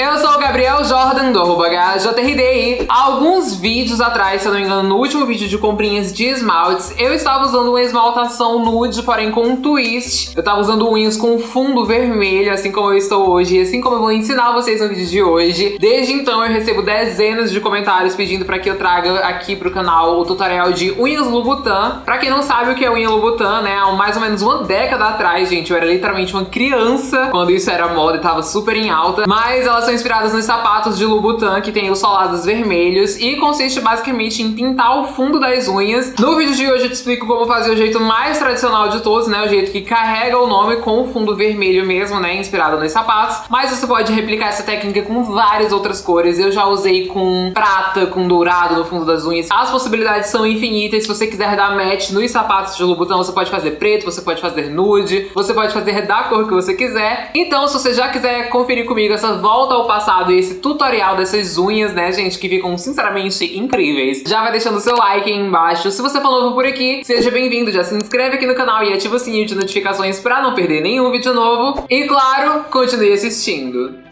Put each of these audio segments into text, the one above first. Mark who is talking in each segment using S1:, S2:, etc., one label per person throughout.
S1: Sou o Gabriel Jordan, do arroba. Há alguns vídeos atrás, se eu não me engano, no último vídeo de comprinhas de esmaltes, eu estava usando uma esmaltação nude, porém com um twist. Eu estava usando unhas com fundo vermelho, assim como eu estou hoje, e assim como eu vou ensinar vocês no vídeo de hoje. Desde então eu recebo dezenas de comentários pedindo para que eu traga aqui pro canal o tutorial de unhas Louboutin. Pra quem não sabe o que é unha Louboutin, né, há mais ou menos uma década atrás, gente, eu era literalmente uma criança quando isso era moda e tava super em alta, mas elas são inspiradas sapatos de Louboutin, que tem os solados vermelhos, e consiste basicamente em pintar o fundo das unhas. No vídeo de hoje eu te explico como fazer o jeito mais tradicional de todos, né, o jeito que carrega o nome com o fundo vermelho mesmo, né, inspirado nos sapatos, mas você pode replicar essa técnica com várias outras cores. Eu já usei com prata, com dourado no fundo das unhas. As possibilidades são infinitas. Se você quiser dar match nos sapatos de Louboutin, você pode fazer preto, você pode fazer nude, você pode fazer da cor que você quiser. Então, se você já quiser conferir comigo essa volta ao passado e esse tutorial dessas unhas, né, gente, que ficam sinceramente incríveis, já vai deixando seu like aí embaixo. Se você for novo por aqui, seja bem-vindo, já se inscreve aqui no canal e ativa o sininho de notificações pra não perder nenhum vídeo novo. E claro, continue assistindo.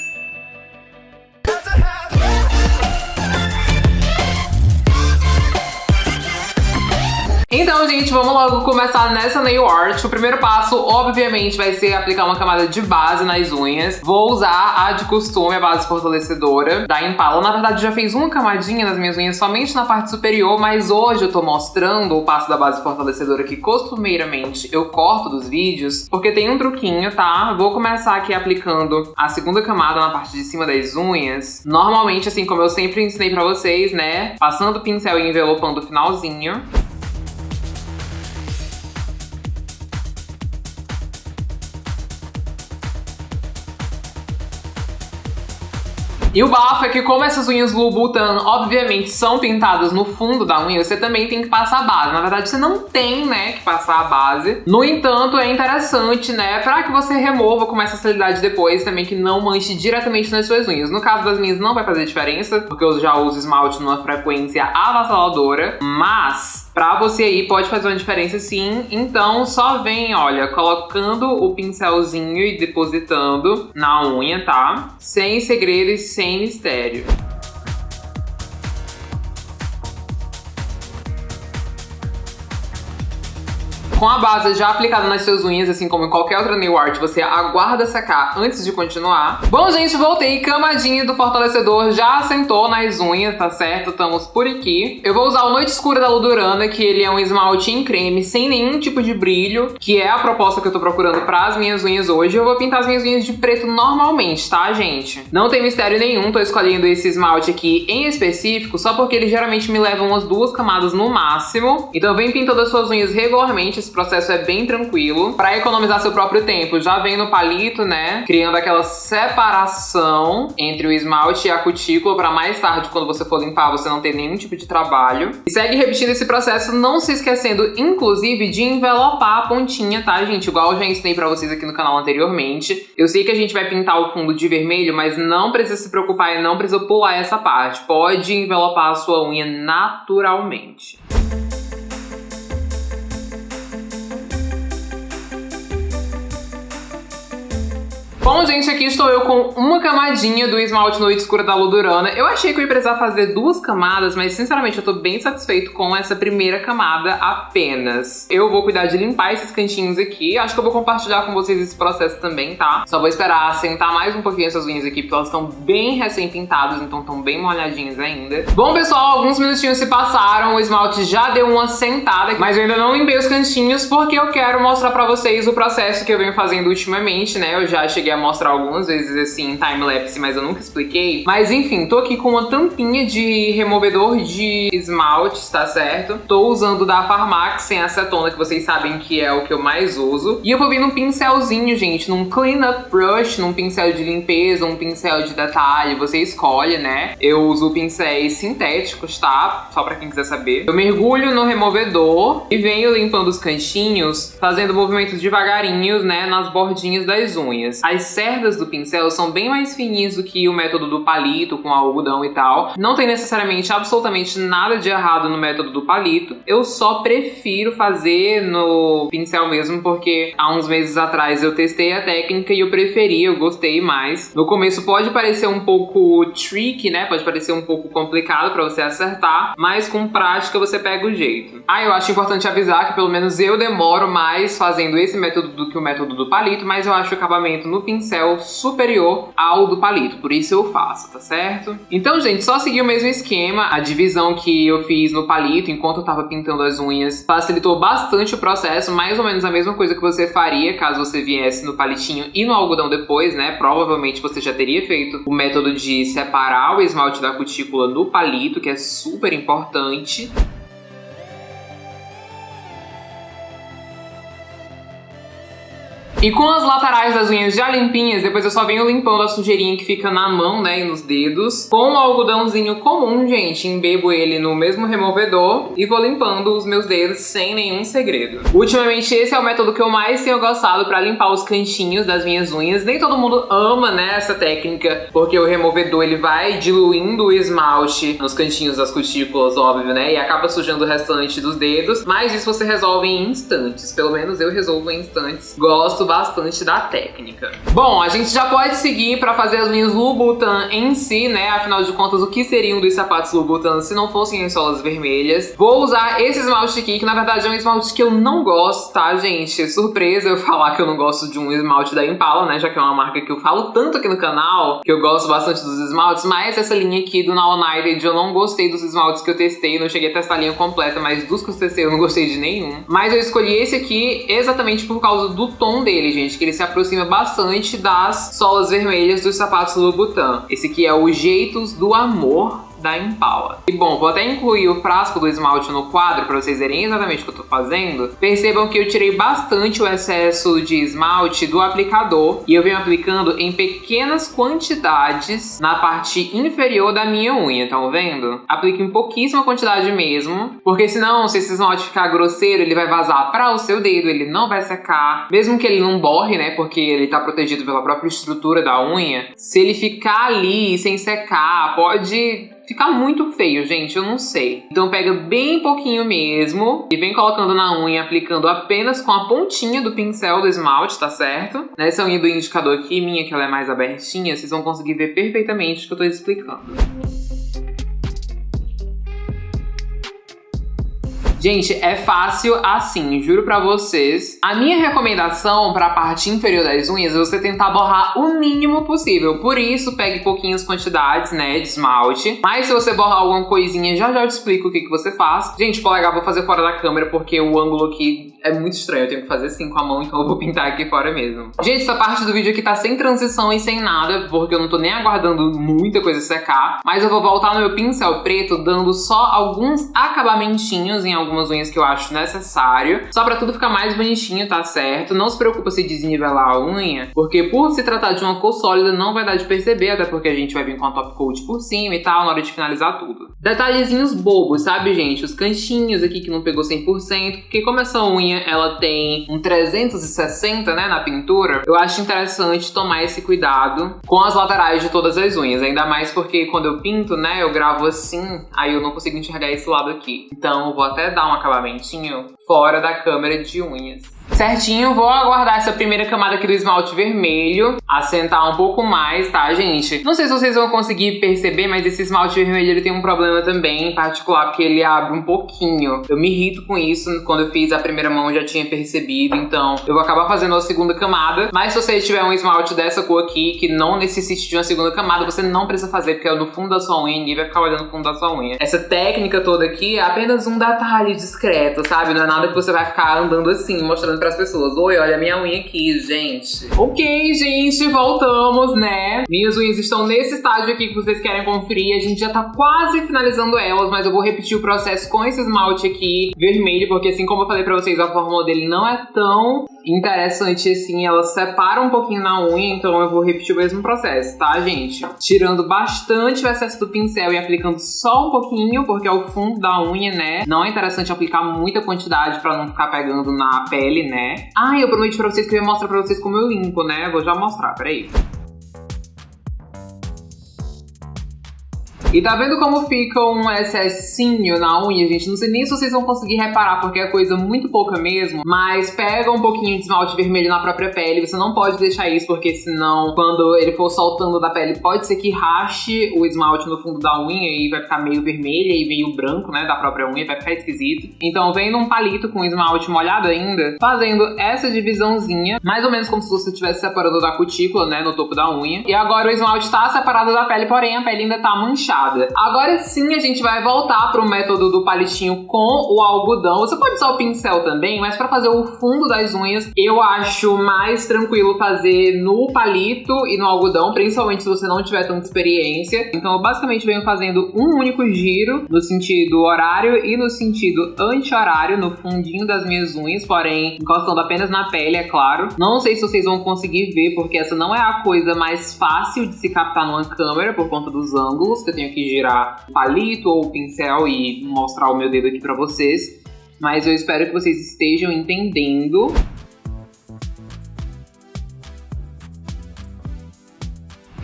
S1: Então, gente, vamos logo começar nessa nail art. O primeiro passo, obviamente, vai ser aplicar uma camada de base nas unhas. Vou usar a de costume, a base fortalecedora da Impala. Na verdade, já fez uma camadinha nas minhas unhas somente na parte superior, mas hoje eu tô mostrando o passo da base fortalecedora que costumeiramente eu corto dos vídeos, porque tem um truquinho, tá? Vou começar aqui aplicando a segunda camada na parte de cima das unhas. Normalmente, assim como eu sempre ensinei pra vocês, né? Passando o pincel e envelopando o finalzinho. E o bafo é que como essas unhas Louboutin, obviamente, são pintadas no fundo da unha, você também tem que passar a base. Na verdade, você não tem, né, que passar a base. No entanto, é interessante, né, pra que você remova com mais facilidade depois, também que não manche diretamente nas suas unhas. No caso das minhas, não vai fazer diferença, porque eu já uso esmalte numa frequência avassaladora, mas Pra você aí pode fazer uma diferença sim, então só vem, olha, colocando o pincelzinho e depositando na unha, tá? Sem segredo e sem mistério. Com a base já aplicada nas suas unhas, assim como em qualquer outra nail art, você aguarda secar antes de continuar. Bom, gente, voltei. Camadinha do fortalecedor já assentou nas unhas, tá certo? Estamos por aqui. Eu vou usar o Noite Escura da Ludurana, que ele é um esmalte em creme, sem nenhum tipo de brilho, que é a proposta que eu tô procurando para as minhas unhas hoje. Eu vou pintar as minhas unhas de preto normalmente, tá, gente? Não tem mistério nenhum, tô escolhendo esse esmalte aqui em específico, só porque ele geralmente me leva umas duas camadas no máximo. Então vem pintando as suas unhas regularmente, esse processo é bem tranquilo. Pra economizar seu próprio tempo, já vem no palito, né? Criando aquela separação entre o esmalte e a cutícula pra mais tarde, quando você for limpar, você não ter nenhum tipo de trabalho. E segue repetindo esse processo, não se esquecendo, inclusive, de envelopar a pontinha, tá, gente? Igual eu já ensinei pra vocês aqui no canal anteriormente. Eu sei que a gente vai pintar o fundo de vermelho, mas não precisa se preocupar e não precisa pular essa parte. Pode envelopar a sua unha naturalmente. Bom, gente, aqui estou eu com uma camadinha do esmalte Noite Escura da Ludurana. Eu achei que eu ia precisar fazer duas camadas, mas sinceramente eu tô bem satisfeito com essa primeira camada apenas. Eu vou cuidar de limpar esses cantinhos aqui. Acho que eu vou compartilhar com vocês esse processo também, tá? Só vou esperar assentar mais um pouquinho essas unhas aqui, porque elas estão bem recém-pintadas, então estão bem molhadinhas ainda. Bom, pessoal, alguns minutinhos se passaram, o esmalte já deu uma sentada, mas eu ainda não limpei os cantinhos, porque eu quero mostrar pra vocês o processo que eu venho fazendo ultimamente, né? Eu já cheguei a mostrar algumas vezes assim em time-lapse, mas eu nunca expliquei. Mas enfim, tô aqui com uma tampinha de removedor de esmalte, tá certo? Tô usando da Farmax sem acetona, que vocês sabem que é o que eu mais uso. E eu vou vir num pincelzinho, gente, num clean-up brush, num pincel de limpeza, um pincel de detalhe, você escolhe, né? Eu uso pincéis sintéticos, tá? Só pra quem quiser saber. Eu mergulho no removedor e venho limpando os cantinhos, fazendo movimentos devagarinhos, né, nas bordinhas das unhas. As cerdas do pincel são bem mais fininhas do que o método do palito com algodão e tal. Não tem necessariamente absolutamente nada de errado no método do palito. Eu só prefiro fazer no pincel mesmo porque há uns meses atrás eu testei a técnica e eu preferi, eu gostei mais. No começo pode parecer um pouco tricky, né? Pode parecer um pouco complicado para você acertar, mas com prática você pega o jeito. Ah, eu acho importante avisar que pelo menos eu demoro mais fazendo esse método do que o método do palito, mas eu acho o acabamento no pincel superior ao do palito, por isso eu faço, tá certo? Então, gente, só seguir o mesmo esquema, a divisão que eu fiz no palito enquanto eu tava pintando as unhas facilitou bastante o processo, mais ou menos a mesma coisa que você faria caso você viesse no palitinho e no algodão depois, né? Provavelmente você já teria feito o método de separar o esmalte da cutícula no palito, que é super importante. E com as laterais das unhas já limpinhas, depois eu só venho limpando a sujeirinha que fica na mão, né, e nos dedos. Com o algodãozinho comum, gente, embebo ele no mesmo removedor e vou limpando os meus dedos sem nenhum segredo. Ultimamente esse é o método que eu mais tenho gostado pra limpar os cantinhos das minhas unhas. Nem todo mundo ama, né, essa técnica, porque o removedor ele vai diluindo o esmalte nos cantinhos das cutículas, óbvio, né, e acaba sujando o restante dos dedos. Mas isso você resolve em instantes, pelo menos eu resolvo em instantes. Gosto bastante da técnica. Bom, a gente já pode seguir para fazer as unhas Louboutin em si, né? Afinal de contas, o que seriam dos sapatos Louboutin se não fossem as solas vermelhas? Vou usar esse esmalte aqui, que na verdade é um esmalte que eu não gosto, tá, gente? Surpresa eu falar que eu não gosto de um esmalte da Impala, né? Já que é uma marca que eu falo tanto aqui no canal, que eu gosto bastante dos esmaltes, mas essa linha aqui do Now United eu não gostei dos esmaltes que eu testei, não cheguei a testar a linha completa, mas dos que eu testei eu não gostei de nenhum. Mas eu escolhi esse aqui exatamente por causa do tom dele dele, gente, que ele se aproxima bastante das solas vermelhas dos sapatos Louboutin. Esse aqui é o Jeitos do Amor, da Impala. E bom, vou até incluir o frasco do esmalte no quadro para vocês verem exatamente o que eu tô fazendo. Percebam que eu tirei bastante o excesso de esmalte do aplicador e eu venho aplicando em pequenas quantidades na parte inferior da minha unha, estão vendo? Aplique em pouquíssima quantidade mesmo, porque senão se esse esmalte ficar grosseiro, ele vai vazar para o seu dedo, ele não vai secar. Mesmo que ele não borre, né, porque ele tá protegido pela própria estrutura da unha, se ele ficar ali sem secar, pode ficar muito feio, gente, eu não sei. Então pega bem pouquinho mesmo e vem colocando na unha, aplicando apenas com a pontinha do pincel do esmalte, tá certo? Nessa unha do indicador aqui, minha, que ela é mais abertinha, vocês vão conseguir ver perfeitamente o que eu tô explicando. Gente, é fácil assim, juro pra vocês. A minha recomendação pra parte inferior das unhas é você tentar borrar o mínimo possível. Por isso, pegue pouquinhas quantidades, né, de esmalte. Mas se você borrar alguma coisinha, já já eu te explico o que, que você faz. Gente, polegar vou fazer fora da câmera porque o ângulo aqui é muito estranho. Eu tenho que fazer assim com a mão, então eu vou pintar aqui fora mesmo. Gente, essa parte do vídeo aqui tá sem transição e sem nada, porque eu não tô nem aguardando muita coisa secar. Mas eu vou voltar no meu pincel preto, dando só alguns acabamentinhos em alguns algumas unhas que eu acho necessário, só pra tudo ficar mais bonitinho, tá certo? Não se preocupa se desnivelar a unha, porque por se tratar de uma cor sólida não vai dar de perceber, até porque a gente vai vir com a top coat por cima e tal, na hora de finalizar tudo. Detalhezinhos bobos, sabe, gente? Os cantinhos aqui que não pegou 100%, porque como essa unha, ela tem um 360, né, na pintura, eu acho interessante tomar esse cuidado com as laterais de todas as unhas, ainda mais porque quando eu pinto, né, eu gravo assim, aí eu não consigo enxergar esse lado aqui. Então eu vou até dar um acabamentinho fora da câmera de unhas certinho. Vou aguardar essa primeira camada aqui do esmalte vermelho assentar um pouco mais, tá, gente? Não sei se vocês vão conseguir perceber, mas esse esmalte vermelho ele tem um problema também, em particular, porque ele abre um pouquinho. Eu me irrito com isso, quando eu fiz a primeira mão já tinha percebido, então eu vou acabar fazendo a segunda camada. Mas se você tiver um esmalte dessa cor aqui, que não necessite de uma segunda camada, você não precisa fazer, porque é no fundo da sua unha, ninguém vai ficar olhando no fundo da sua unha. Essa técnica toda aqui é apenas um detalhe discreto, sabe? Não é nada que você vai ficar andando assim, mostrando pras pessoas. Oi, olha a minha unha aqui, gente. Ok, gente, voltamos, né? Minhas unhas estão nesse estágio aqui que vocês querem conferir. A gente já tá quase finalizando elas, mas eu vou repetir o processo com esse esmalte aqui vermelho, porque assim como eu falei pra vocês, a fórmula dele não é tão interessante, assim, ela separa um pouquinho na unha, então eu vou repetir o mesmo processo, tá, gente? Tirando bastante o excesso do pincel e aplicando só um pouquinho, porque é o fundo da unha, né? Não é interessante aplicar muita quantidade pra não ficar pegando na pele, né? Ah, eu prometi pra vocês que eu ia mostrar pra vocês como eu limpo, né? Vou já mostrar, peraí. E tá vendo como fica um excessinho na unha, gente? Não sei nem se vocês vão conseguir reparar, porque é coisa muito pouca mesmo. Mas pega um pouquinho de esmalte vermelho na própria pele. Você não pode deixar isso, porque senão, quando ele for soltando da pele, pode ser que rache o esmalte no fundo da unha e vai ficar meio vermelha e meio branco, né? Da própria unha, vai ficar esquisito. Então, vem num palito com esmalte molhado ainda, fazendo essa divisãozinha, mais ou menos como se você estivesse separando da cutícula, né? No topo da unha. E agora o esmalte tá separado da pele, porém a pele ainda tá manchada. Agora sim a gente vai voltar pro método do palitinho com o algodão. Você pode usar o pincel também, mas para fazer o fundo das unhas, eu acho mais tranquilo fazer no palito e no algodão, principalmente se você não tiver tanta experiência. Então eu basicamente venho fazendo um único giro no sentido horário e no sentido anti-horário no fundinho das minhas unhas, porém encostando apenas na pele, é claro. Não sei se vocês vão conseguir ver, porque essa não é a coisa mais fácil de se captar numa câmera por conta dos ângulos que eu tenho tenho que girar palito ou pincel e mostrar o meu dedo aqui pra vocês. Mas eu espero que vocês estejam entendendo.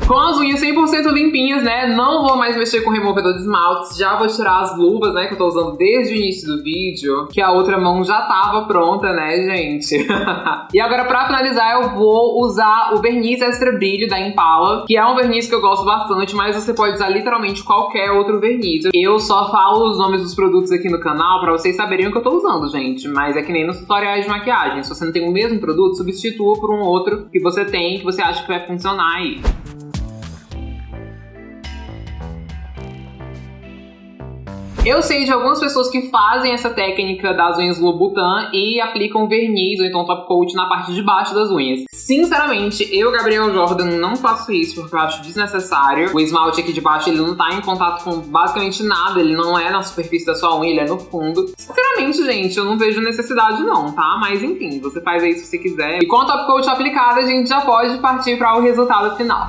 S1: Com as unhas 100% limpinhas, né? Não vou mais mexer com removedor de esmaltes. Já vou tirar as luvas, né? Que eu tô usando desde o início do vídeo. Que a outra mão já tava pronta, né, gente? e agora, pra finalizar, eu vou usar o verniz extra brilho da Impala. Que é um verniz que eu gosto bastante, mas você pode usar literalmente qualquer outro verniz. Eu só falo os nomes dos produtos aqui no canal pra vocês saberem o que eu tô usando, gente. Mas é que nem nos tutoriais de maquiagem. Se você não tem o mesmo produto, substitua por um outro que você tem, que você acha que vai funcionar aí. Eu sei de algumas pessoas que fazem essa técnica das unhas Louboutin e aplicam verniz ou então top coat na parte de baixo das unhas. Sinceramente, eu, Gabriel Jordan, não faço isso porque eu acho desnecessário. O esmalte aqui de baixo, ele não tá em contato com basicamente nada, ele não é na superfície da sua unha, ele é no fundo. Sinceramente, gente, eu não vejo necessidade não, tá? Mas enfim, você faz aí se você quiser. E com a top coat aplicada, a gente já pode partir para o resultado final.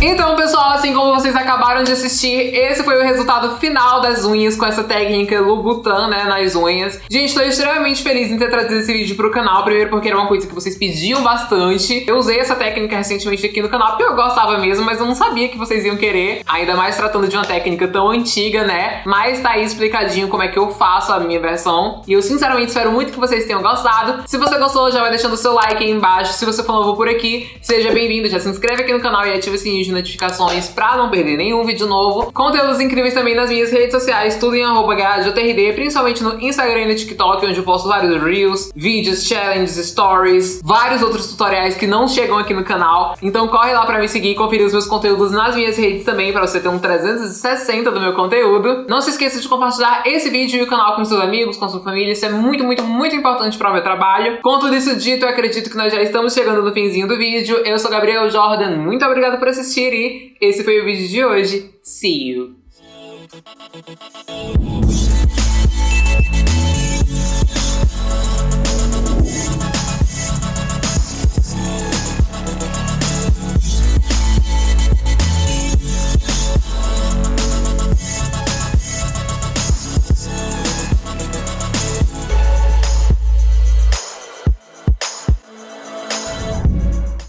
S1: Então, pessoal, assim como vocês acabaram de assistir, esse foi o resultado final das unhas com essa técnica Louboutin, né, nas unhas. Gente, tô extremamente feliz em ter trazido esse vídeo pro canal, primeiro porque era uma coisa que vocês pediam bastante. Eu usei essa técnica recentemente aqui no canal porque eu gostava mesmo, mas eu não sabia que vocês iam querer, ainda mais tratando de uma técnica tão antiga, né? Mas tá aí explicadinho como é que eu faço a minha versão. E eu sinceramente espero muito que vocês tenham gostado. Se você gostou, já vai deixando o seu like aí embaixo. Se você for novo por aqui, seja bem-vindo, já se inscreve aqui no canal e ativa o sininho de notificações pra não perder nenhum vídeo novo. Conteúdos incríveis também nas minhas redes sociais, tudo em arroba principalmente no Instagram e no TikTok, onde eu posto vários reels, vídeos, challenges, stories, vários outros tutoriais que não chegam aqui no canal. Então corre lá pra me seguir e conferir os meus conteúdos nas minhas redes também, pra você ter um 360 do meu conteúdo. Não se esqueça de compartilhar esse vídeo e o canal com seus amigos, com sua família, isso é muito, muito, muito importante para o meu trabalho. Com tudo isso dito, eu acredito que nós já estamos chegando no finzinho do vídeo. Eu sou Gabriel Jordan, muito obrigada por assistir e esse foi o vídeo de hoje. See you!